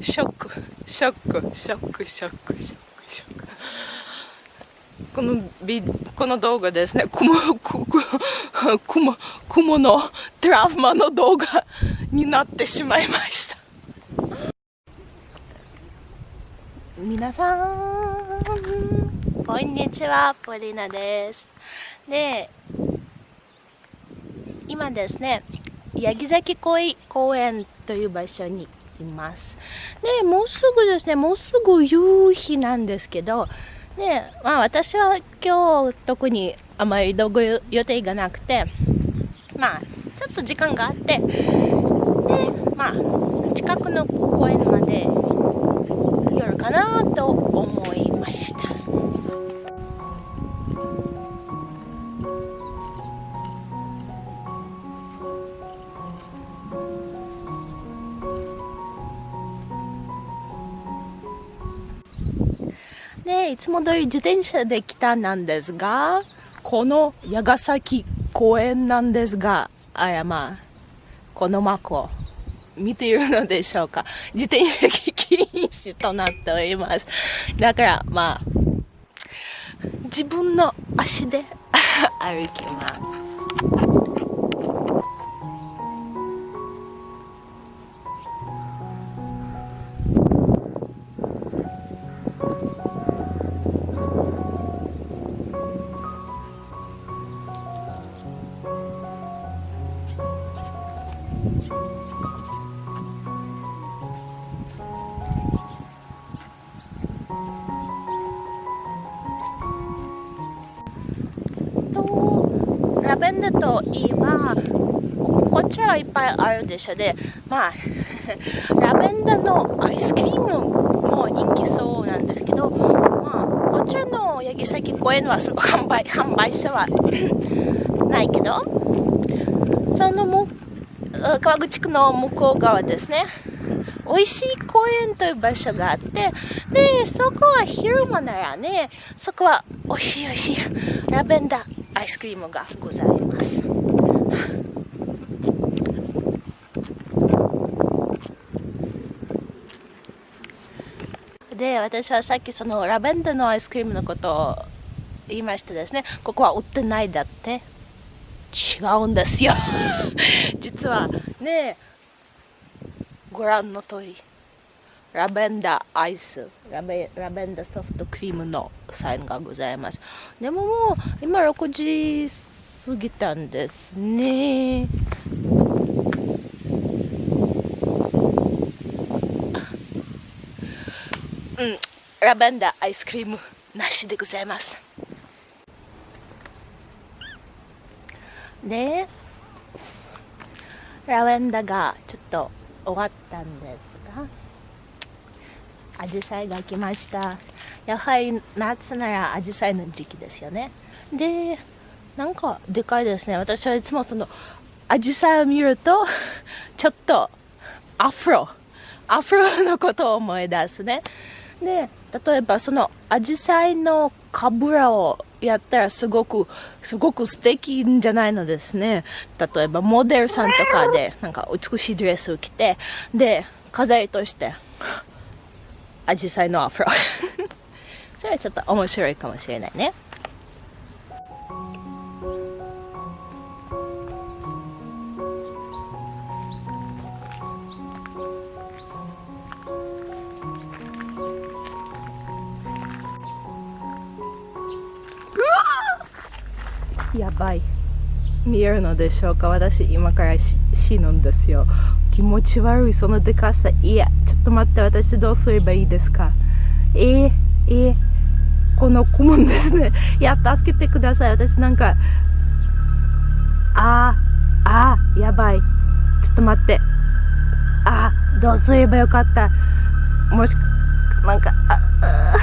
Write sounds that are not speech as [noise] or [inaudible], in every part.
ショック。ショック。ショック。ショック。ショック。ショックこのビこの動画ですね。雲雲雲のトラウマの動画になってしまいました。皆さんこんにちはポリナです。で今ですね八木崎公園という場所にいます。で、もうすぐですね、もうすぐ夕日なんですけど、ね、まあ私は今日特にあまり道具予定がなくて、まあちょっと時間があって、で、まあ近くの公園まで寄るかなと思いました。でいつも通り自転車で来たなんですがこの矢ヶ崎公園なんですがあやまあこのマークを見ているのでしょうか。自転車禁止となっております。だからまあ自分の足で歩きます。ベンダーといえばこっちはいっぱいあるでしょ。でまあ [laughs] ラベンダーのアイスクリームも人気そうなんですけどまあこっちの八木崎公園はその販売 [laughs] 販売所はないけどそのも川口区の向こう側ですね。美味しい公園という場所があってでそこは昼間ならねそこは美味しい美味しいラベンダーアイスクリームがございます。で私はさっきそのラベンダーのアイスクリームのことを言いましてですねここは売ってないだって。違うんですよ。[laughs] 実はねご覧の通り。ラベンダーアイスラベラベンダーソフトクリームのサインがございます。でももう今6時過ぎたんですね。うん。ラベンダーアイスクリームなしでございます。でラベンダーがちょっと終わったんです。アジサイが来ました。やはり夏ならアジサイの時期ですよね。でなんかでかいですね。私はいつもそのアジサイを見るとちょっとアフロアフロのことを思い出すね。で例えばそのアジサイのかぶらをやったらすごくすごく素敵じゃないのですね。例えばモデルさんとかでなんか美しいドレスを着てで飾りとしてアジサイのアフロ。[laughs] それはちょっと面白いかもしれないね。やばい。見えるのでしょうか？私今から死ぬんですよ。気持ち悪い。そのでかさいや。と待って私どうすればいいですか？えー、えー、この顧問ですね。[laughs] いや助けてください。私なんかあーあーやばい。ちょっと待って。あーどうすればよかった？もしなんかああ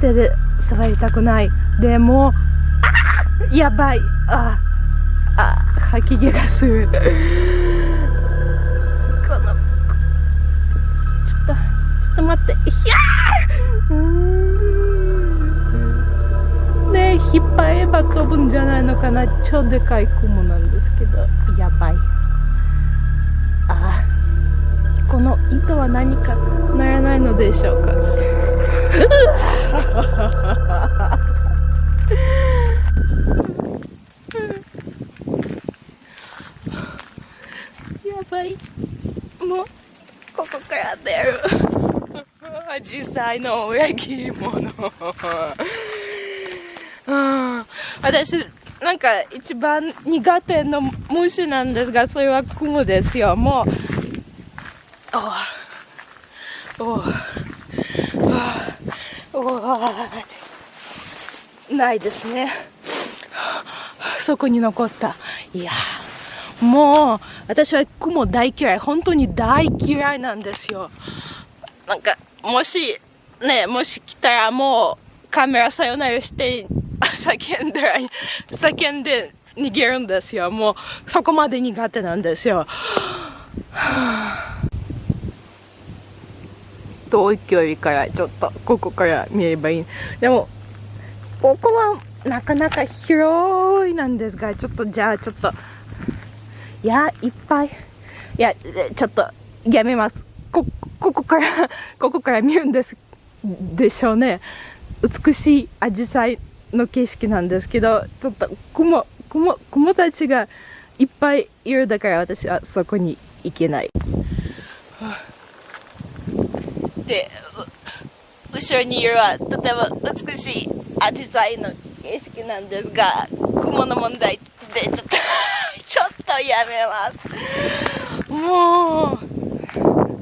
手で触りたくない。でもあやばい。ああ吐き気がする。れば飛ぶんじゃないのかな。超でかい雲なんですけど。やばい。ああこの糸は何かならないのでしょうか。[laughs] やばい。もうここから出る。[laughs] 実際の裏切り者。私なんか一番苦手の虫なんですがそれはクモですよ。もうおおおないですね。そこに残った。いやもう私は雲大嫌い。本当に大嫌いなんですよ。なんかもしねもし来たらもうカメラさよならして叫んで叫んで逃げるんですよもうそこまで苦手なんですよ遠い距離からちょっとここから見ればいいでもここはなかなか広いなんですがちょっとじゃあちょっといやいっぱいいやちょっとやめますこここからここから見るんですでしょうね美しいアジサイの景色なんですけどちょっと雲雲雲たちがいっぱいいるだから私はそこに行けない。で後ろにいるはとても美しいアジサイの景色なんですが雲の問題でちょっと [laughs] ちょっとやめますも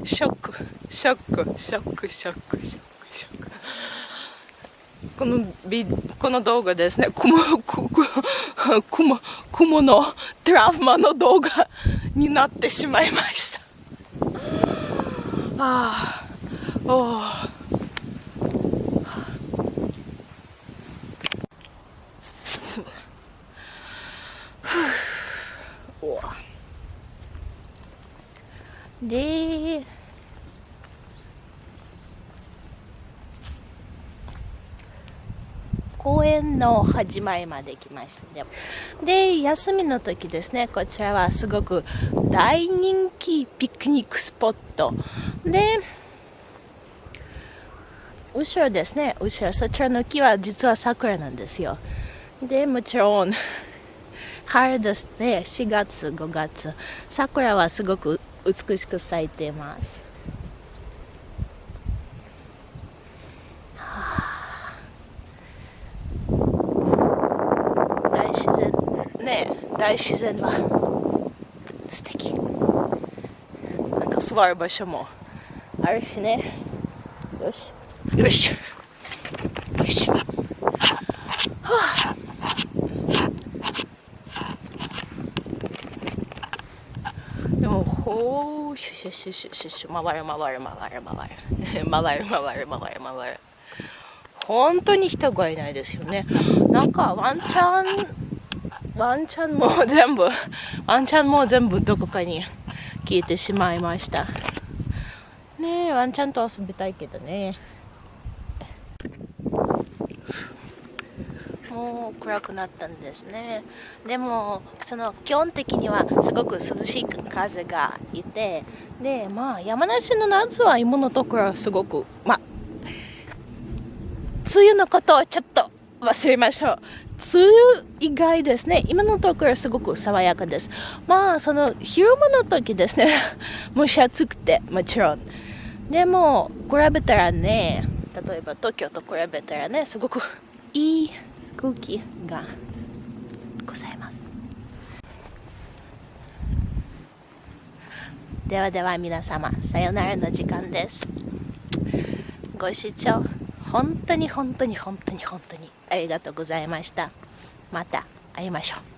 うショックショックショックショックショックショックこのビこの動画ですね。雲雲雲のトラウマの動画になってしまいました。ああおおで公園の始まりまで来ました。で休みの時ですねこちらはすごく大人気ピクニックスポット。で後ろですね後ろそちらの木は実は桜なんですよ。でもちろん春ですね4月5月。桜はすごく美しく咲いています、自然ね大自然は。素敵。なんか座る場所もあるしね。よし。よし。よし。はあ。でもほうシュシュシュシュシュシュ回る回る回る回る回る。[laughs] 回る回る回る本当に人がいないですよね。なんかワンちゃんワンちゃんも全部ワンちゃんも全部どこかに消えてしまいました。ねえワンちゃんと遊びたいけどね。もう暗くなったんですね。でもその基本的にはすごく涼しい風がいてでまあ山梨の夏は今のところすごくまあ梅雨のことをちょっと忘れましょう。梅雨以外ですね。今のところすごく爽やかです。まあその昼間の時ですね。[laughs] 蒸し暑くてもちろん。でも比べたらね例えば東京と比べたらねすごくいい空気がございます。ではでは皆様さよならの時間です。ご視聴本当に本当に本当に本当にありがとうございました。また会いましょう。